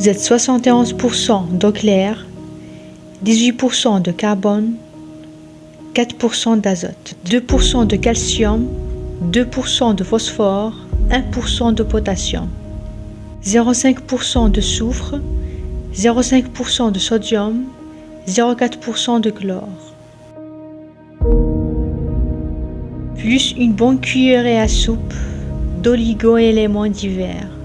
Vous êtes 71% d'eau claire, 18% de carbone, 4% d'azote, 2% de calcium, 2% de phosphore, 1% de potassium, 0,5% de soufre, 0,5% de sodium, 0,4% de chlore. Plus une bonne cuillerée à soupe d'oligo-éléments divers.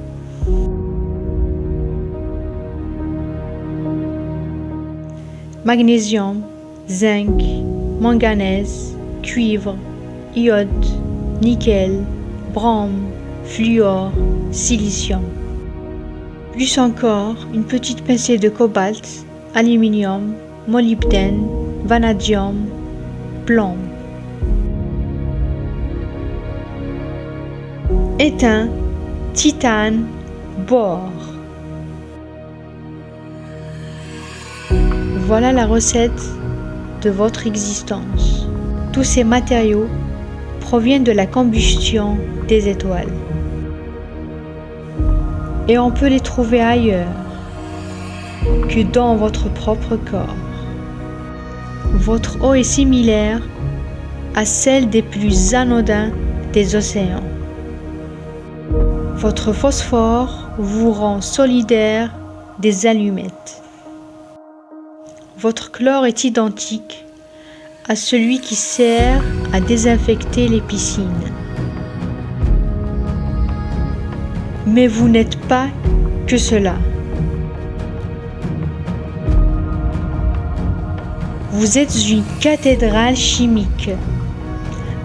Magnésium, zinc, manganèse, cuivre, iode, nickel, brome, fluor, silicium. Plus encore, une petite pincée de cobalt, aluminium, molybdène, vanadium, plomb. Étain, titane, bore. Voilà la recette de votre existence. Tous ces matériaux proviennent de la combustion des étoiles. Et on peut les trouver ailleurs que dans votre propre corps. Votre eau est similaire à celle des plus anodins des océans. Votre phosphore vous rend solidaire des allumettes. Votre chlore est identique à celui qui sert à désinfecter les piscines. Mais vous n'êtes pas que cela. Vous êtes une cathédrale chimique,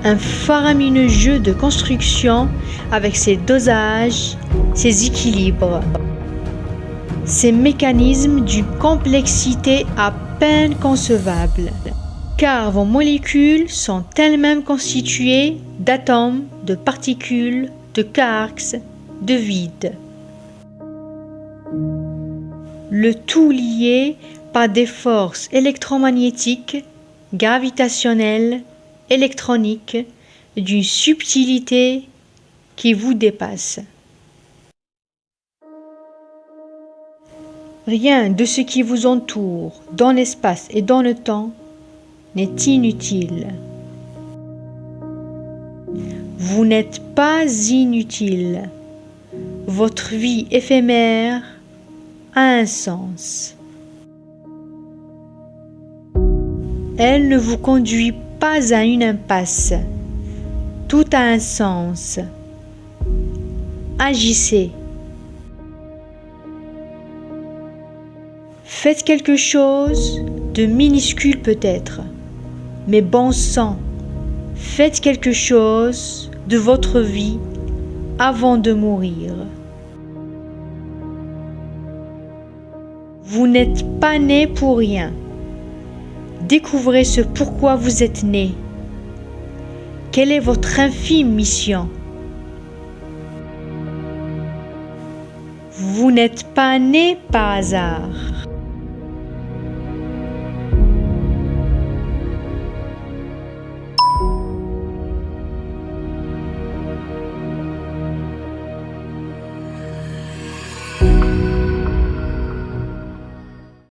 un faramineux jeu de construction avec ses dosages, ses équilibres, ses mécanismes d'une complexité à peine concevable, car vos molécules sont elles-mêmes constituées d'atomes, de particules, de quarks, de vide. Le tout lié par des forces électromagnétiques, gravitationnelles, électroniques, d'une subtilité qui vous dépasse. Rien de ce qui vous entoure dans l'espace et dans le temps n'est inutile. Vous n'êtes pas inutile. Votre vie éphémère a un sens. Elle ne vous conduit pas à une impasse. Tout a un sens. Agissez. Faites quelque chose de minuscule peut-être, mais bon sang, faites quelque chose de votre vie avant de mourir. Vous n'êtes pas né pour rien. Découvrez ce pourquoi vous êtes né. Quelle est votre infime mission? Vous n'êtes pas né par hasard.